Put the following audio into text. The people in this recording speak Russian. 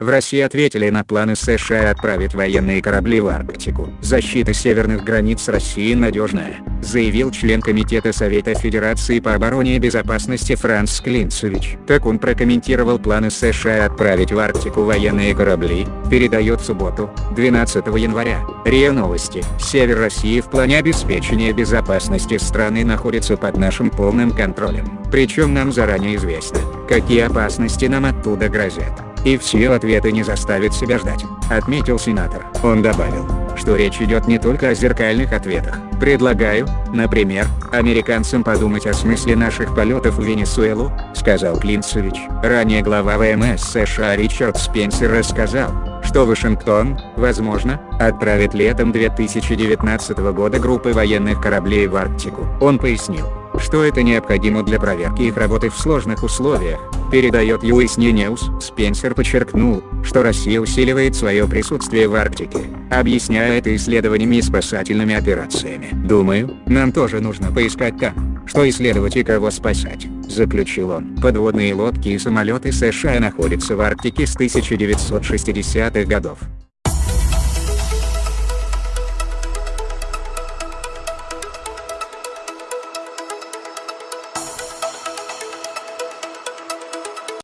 В России ответили на планы США отправить военные корабли в Арктику. Защита северных границ России надежная, заявил член Комитета Совета Федерации по обороне и безопасности Франц Клинцевич. Так он прокомментировал планы США отправить в Арктику военные корабли, передает в субботу, 12 января. РИА Новости. Север России в плане обеспечения безопасности страны находится под нашим полным контролем. Причем нам заранее известно, какие опасности нам оттуда грозят. И все ответы не заставят себя ждать, отметил сенатор. Он добавил, что речь идет не только о зеркальных ответах. Предлагаю, например, американцам подумать о смысле наших полетов в Венесуэлу, сказал Клинцевич. Ранее глава ВМС США Ричард Спенсер рассказал, что Вашингтон, возможно, отправит летом 2019 года группы военных кораблей в Арктику. Он пояснил, что это необходимо для проверки их работы в сложных условиях, передает US News. Спенсер подчеркнул, что Россия усиливает свое присутствие в Арктике, объясняя это исследованиями и спасательными операциями. «Думаю, нам тоже нужно поискать там, что исследовать и кого спасать», — заключил он. Подводные лодки и самолеты США находятся в Арктике с 1960-х годов.